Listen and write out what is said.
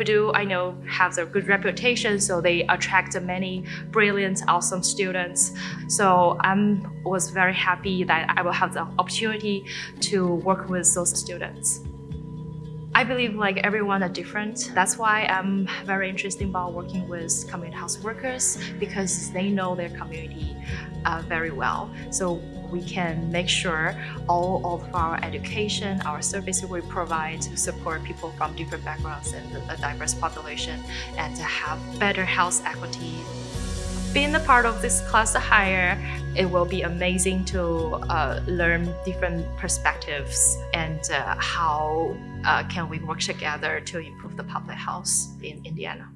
Purdue, I know, has a good reputation, so they attract many brilliant, awesome students. So I was very happy that I will have the opportunity to work with those students. I believe like everyone are different. That's why I'm very interested about working with community house workers because they know their community uh, very well. So we can make sure all of our education, our services we provide to support people from different backgrounds and a diverse population and to have better health equity. Being a part of this class hire, it will be amazing to uh, learn different perspectives and uh, how uh, can we work together to improve the public health in Indiana.